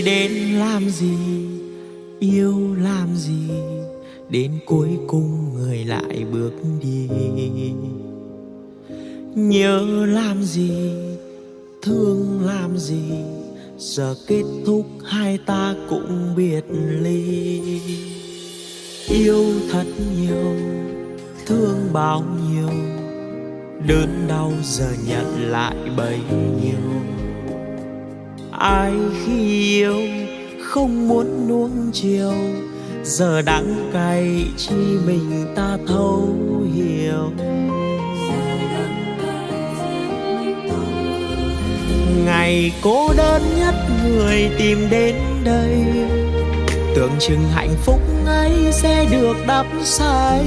người đến làm gì, yêu làm gì, đến cuối cùng người lại bước đi. Nhớ làm gì, thương làm gì, giờ kết thúc hai ta cũng biệt ly. Yêu thật nhiều, thương bao nhiêu, đớn đau giờ nhận lại bấy nhiêu ai khi yêu không muốn nuông chiều. Giờ đắng cay chi mình ta thấu hiểu. Ngày cô đơn nhất người tìm đến đây. Tưởng chừng hạnh phúc ấy sẽ được đắp say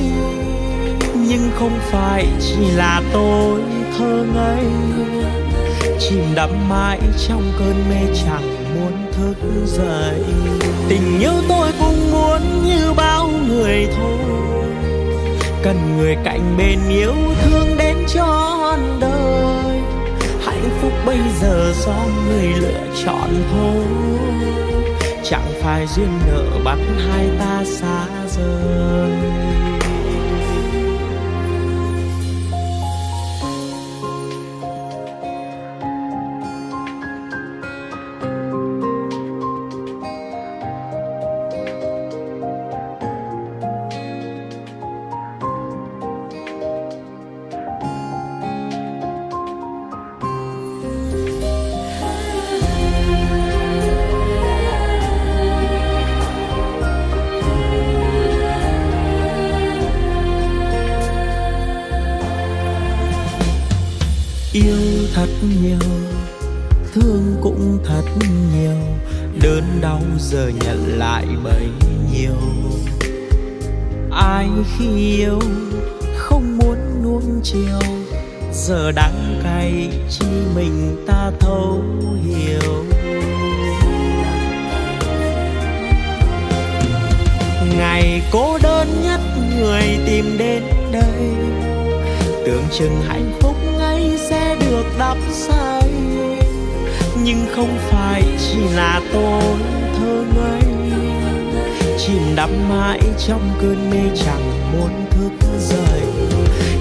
nhưng không phải chỉ là tôi thơ ngây chìm đắm mãi trong cơn mê chẳng muốn thức dậy. Tình yêu tôi cũng muốn như bao người thôi. Cần người cạnh bên yêu thương đến trọn đời. Hạnh phúc bây giờ do người lựa chọn thôi. Chẳng phải duyên nợ bắt hai ta xa rời. Yêu thật nhiều, thương cũng thật nhiều, đớn đau giờ nhận lại bấy nhiêu. Ai khi yêu không muốn nuông chiều, giờ đắng cay chi mình ta thấu hiểu. Ngày cô đơn nhất người tìm đến đây, tưởng chừng hạnh phúc ấy sẽ được đắp say. Nhưng không phải chỉ là tôi thơ ngây chìm đắm mãi trong cơn mê chẳng muốn thức dậy.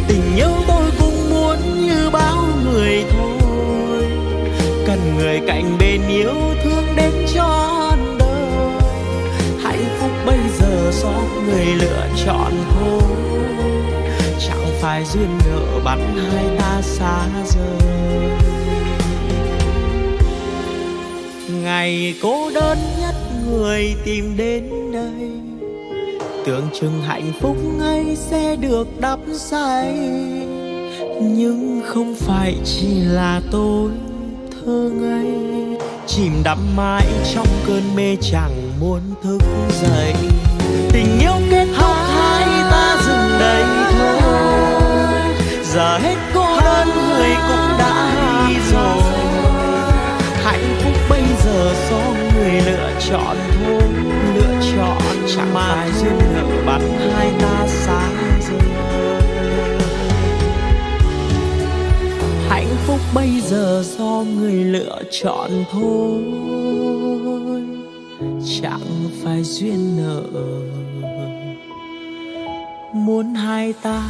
Tình yêu tôi cũng muốn như bao người thôi. Cần người cạnh bên yêu thương đến trọn đời. Hạnh phúc bây giờ do người lựa chọn thôi phải duyên nợ bắt hai ta xa rời. Ngày cô đơn nhất người tìm đến đây, tưởng chừng hạnh phúc ngay sẽ được đắp say. Nhưng không phải chỉ là tôi thơ ngây, chìm đắm mãi trong cơn mê chẳng muốn thức dậy. Tình yêu kia giờ hết cô đơn người cũng đã đi rồi. Hạnh phúc bây giờ do người lựa chọn thôi. Lựa chọn chẳng phải duyên nợ bắt hai ta xa rời hạnh phúc bây giờ do người lựa chọn thôi. Chẳng phải duyên nợ. Muốn hai ta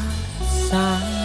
xa